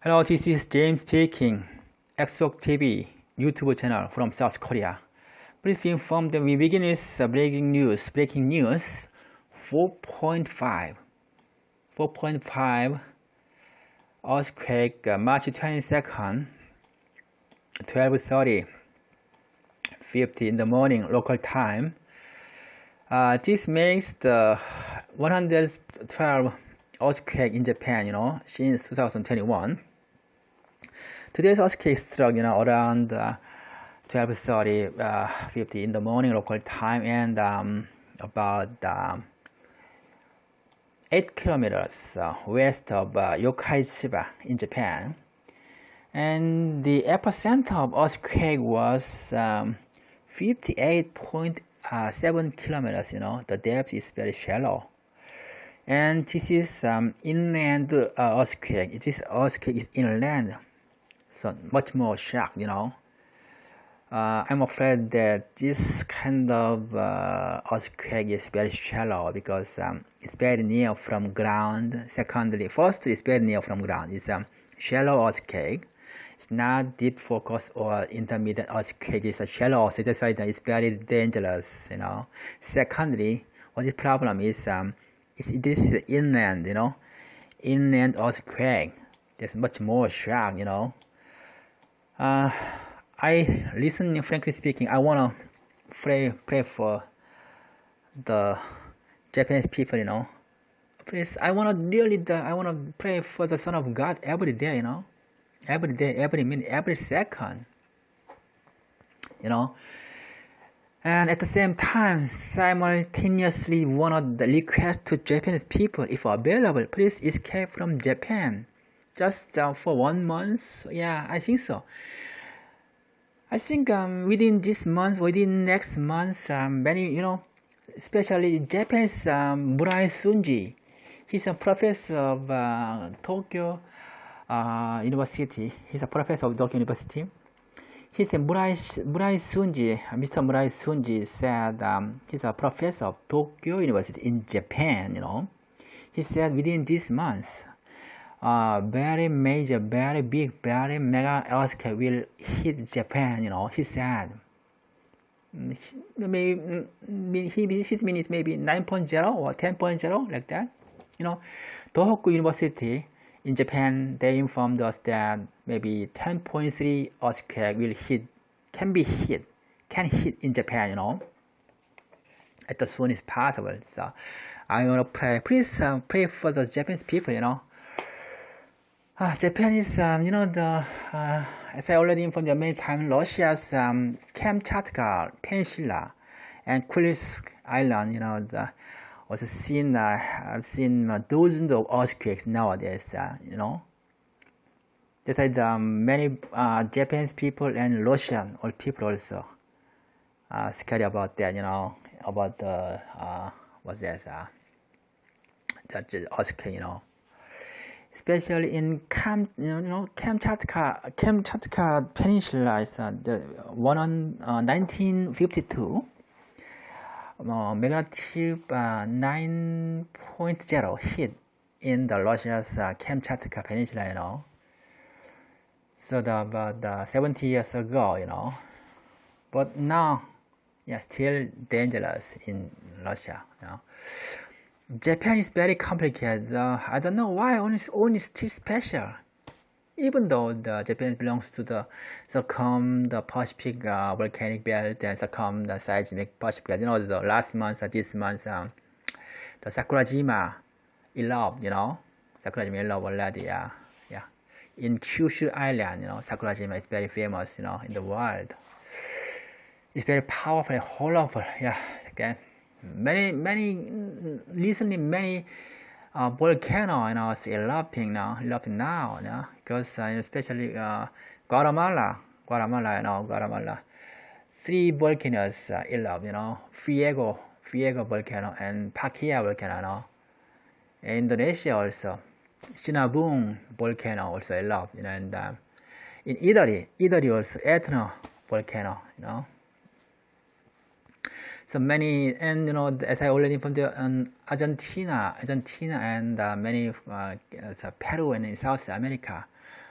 Hello, this is James speaking. Exok TV YouTube channel from South Korea. Please inform that we begin with breaking news. Breaking news 4.5. 4.5 earthquake uh, March 22nd 12:30 50 in the morning local time. Uh, this makes the 112 earthquake in Japan, you know, since 2021. Today's earthquake struck, you know, around uh, 12:30, uh, 50 in the morning local time, and um, about um, 8 kilometers uh, west of uh, in Japan. And the epicenter of earthquake was um, 58.7 kilometers. You know, the depth is very shallow. And this is um, inland uh, earthquake. This earthquake is inland so much more shock you know uh, I'm afraid that this kind of uh, earthquake is very shallow because um, it's very near from ground. Secondly, first it's very near from ground. It's a shallow earthquake. It's not deep focus or intermediate earthquake. It's a shallow earthquake. That's why it's very dangerous. You know. Secondly, what is the problem is, um, is this inland. You know, inland earthquake. There's much more shock. You know. Uh, I listen, frankly speaking, I wanna pray pray for the Japanese people, you know. Please, I wanna really, the, I wanna pray for the Son of God every day, you know, every day, every minute, every second, you know. And at the same time, simultaneously wanna request to Japanese people, if available, please escape from Japan just uh, for one month? Yeah i think so. I think um, within this month within next month um, many you know especially japanese um, murai sunji he's a professor of uh, tokyo uh, university. He's a professor of tokyo university. He said murai, murai sunji mr murai sunji said um, he's a professor of tokyo university in japan you know. He said within this month uh, very major, very big, very mega earthquake will hit Japan, you know, he said. Maybe he hit minutes maybe 9.0 or 10.0 like that. You know, Tohoku University in Japan, they informed us that maybe 10.3 earthquake will hit, can be hit, can hit in Japan, you know, at the soonest possible. So I want to pray, please uh, pray for the Japanese people, you know, uh, Japan is, um, you know, the uh, as I already informed you many times, Russia's um, Kamchatka Peninsula and Kursk Island, you know, the, was seen, uh, I've seen uh, dozens of earthquakes nowadays, uh, you know. That is, um, many uh, Japanese people and Russian or people also uh, scared about that, you know, about the, what's that, uh, that earthquake, you know especially in Kam, you know, Kamchatka, Kamchatka Peninsula is uh, the one on uh, 1952, uh, magnitude uh, 9.0 hit in the Russia's uh, Kamchatka Peninsula, you know. So the, about uh, 70 years ago, you know, but now, yeah, still dangerous in Russia, you know. Japan is very complicated. Uh, I don't know why only only still special. Even though the Japan belongs to the circum the Pacific uh, volcanic belt and circum the seismic Pacific, you know, the last month, uh, this month, um, the Sakurajima erupted, you know, Sakurajima erupted already, yeah, yeah. In Kyushu Island, you know, Sakurajima is very famous, you know, in the world. It's very powerful, whole of, yeah, again many many recently many uh, volcano you know is erupting now erupting now you know, because uh, especially uh, Guatemala Guatemala you know Guatemala three volcanoes uh, erupt you know Fuego Fuego volcano and Pakia volcano you know. Indonesia also Sinabung volcano also erupt you know and uh, in Italy Italy also Etna volcano you know so many and you know as I already informed you um, Argentina Argentina and uh, many uh, Peru and in South America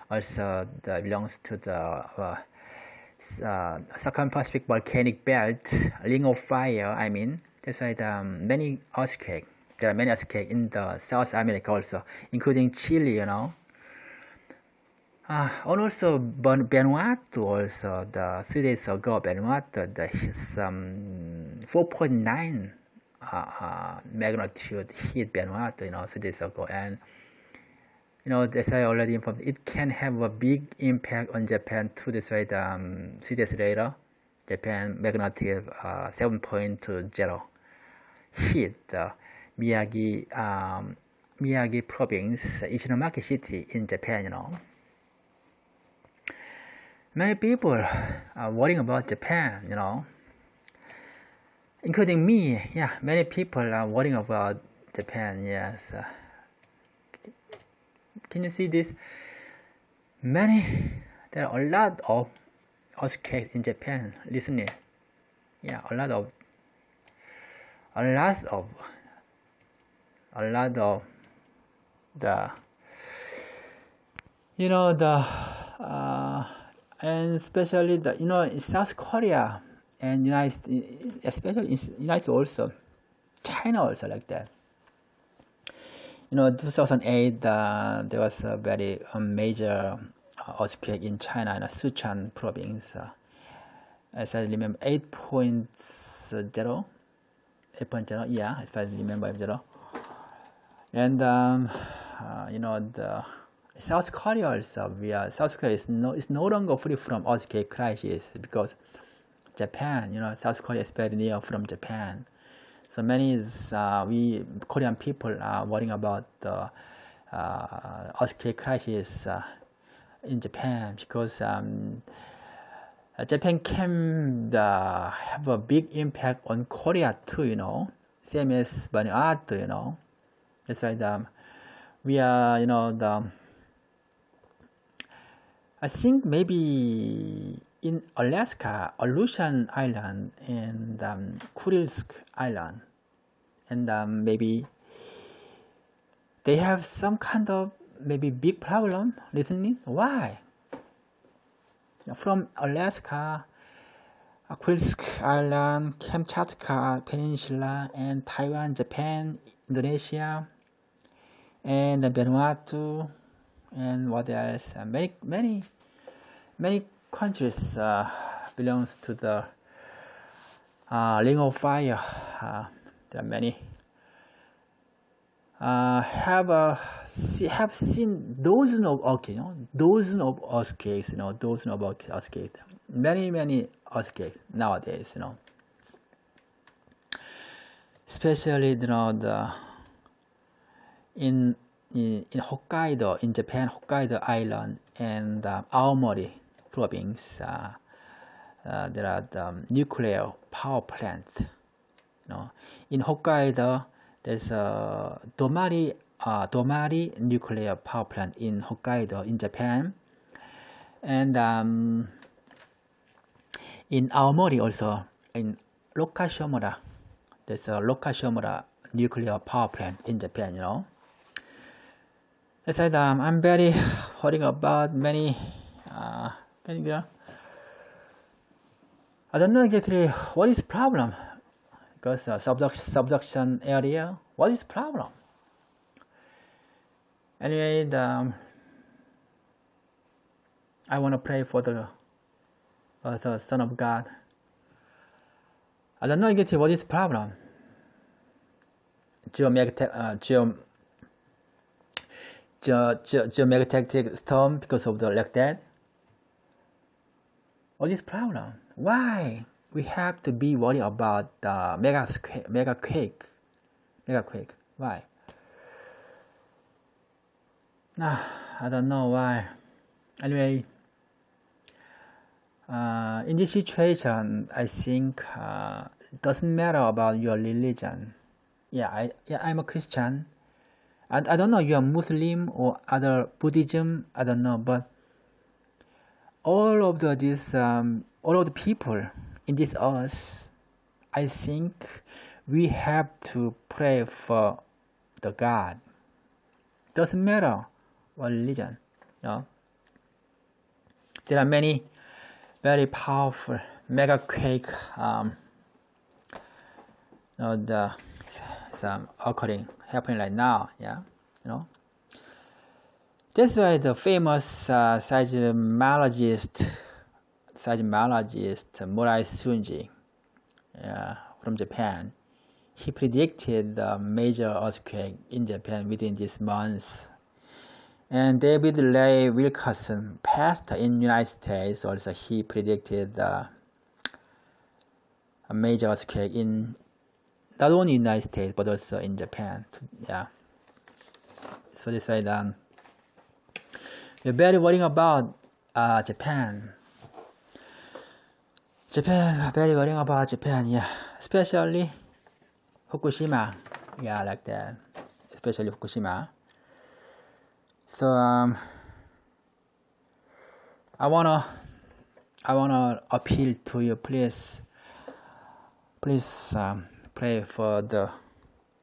also the, belongs to the uh, uh, volcanic belt, ring of fire. I mean, that's why the um, many earthquakes. There are many earthquakes in the South America also, including Chile. You know. Uh, and also Vanuatu also the three days ago Vanuatu the um, 4.9 uh, uh, magnitude hit Vanuatu you know days ago and you know as I already informed it can have a big impact on Japan this way the, um, three days later Japan magnitude uh, 7.0 hit the Miyagi um, Miyagi province Ishinomaki city in Japan you know. Many people are worrying about Japan, you know, including me. Yeah, many people are worrying about Japan. Yes. Uh, can you see this? Many, there are a lot of earthquakes in Japan. Listening, yeah, a lot of, a lot of, a lot of the, you know the. Uh, and especially the you know in South Korea and United, especially United also, China also like that. You know, 2008 uh, there was a very uh, major earthquake in China in Sichuan province. Uh, as I remember, 8.0, 8.0, yeah, if I remember 0. And um, uh, you know the South Korea also, we are, South Korea is no, is no longer free from earthquake crisis because Japan, you know, South Korea is very near from Japan. So many uh, we Korean people are worrying about the uh, earthquake crisis uh, in Japan because um, Japan can uh, have a big impact on Korea too, you know, same as Vanuatu, you know. That's why um, we are, you know, the I think maybe in Alaska, Aleutian Island and um, Kurilsk Island, and um, maybe they have some kind of maybe big problem listening. Why? From Alaska, Kurilsk Island, Kamchatka Peninsula, and Taiwan, Japan, Indonesia, and Vanuatu, and what else? Uh, many many many countries uh, belongs to the uh, ring of fire. Uh, there are many. Uh, have uh, have seen dozens of okay, you know, dozens of earthquakes, you know, dozens of earthquakes, many many earthquakes nowadays, you know. Especially, you know, the in in, in Hokkaido, in Japan, Hokkaido Island and uh, Aomori province, uh, uh, there are the um, nuclear power plants. You know, in Hokkaido, there's a Domari, uh, Domari nuclear power plant in Hokkaido, in Japan, and um, in Aomori also, in Rokashomura, there's a Rokashomura nuclear power plant in Japan. You know. I said um, I'm very worried about many uh, many uh, I don't know exactly what is problem. Because uh, subduction, subduction area what is problem? Anyway the, um, I want to pray for the, uh, the Son of God. I don't know exactly what is problem. Geomagnetic uh, geom ge ge geomagnetic storm because of the like that? What is problem? Why we have to be worried about the mega mega quake, mega quake? Why? Nah, I don't know why. Anyway, uh, in this situation, I think uh, it doesn't matter about your religion. Yeah, I yeah I'm a Christian I, I don't know you are Muslim or other Buddhism I don't know but all of the this um, all of the people in this earth I think we have to pray for the God. Doesn't matter what religion know. There are many very powerful mega quake um, you know, the some occurring happening right now yeah you know that's why the famous uh, seismologist seismologist Murai Sunji uh, from Japan he predicted the major earthquake in Japan within this month and David Ray Wilkerson, pastor in United States, also he predicted uh, a major earthquake in not only United States but also in Japan. Yeah. So they said um, we're very worrying about uh, Japan. Japan, very worrying about Japan. Yeah, especially Fukushima. Yeah, like that. Especially Fukushima. So um, I wanna I wanna appeal to you, please, please um, pray for the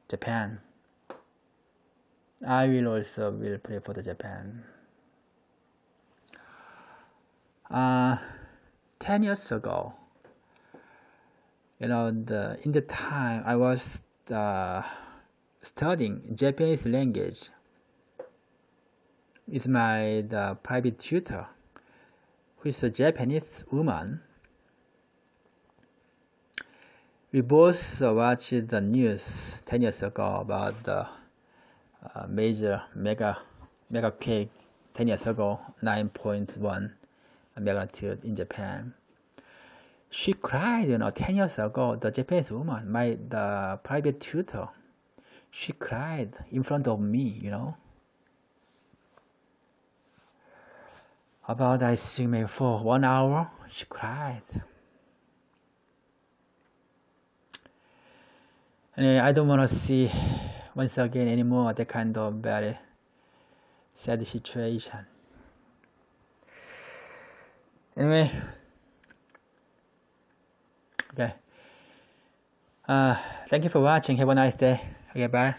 Japan. I will also will pray for the Japan. Uh, ten years ago, you know, the in the time I was uh, studying Japanese language is my the private tutor, who is a Japanese woman. We both watched the news 10 years ago about the uh, major mega mega quake 10 years ago, 9.1 magnitude in Japan. She cried, you know, 10 years ago, the Japanese woman, my the private tutor, she cried in front of me, you know. About I think maybe for one hour, she cried. And I don't want to see once again anymore that kind of very sad situation. Anyway, okay. Uh, thank you for watching. Have a nice day. Okay, bye.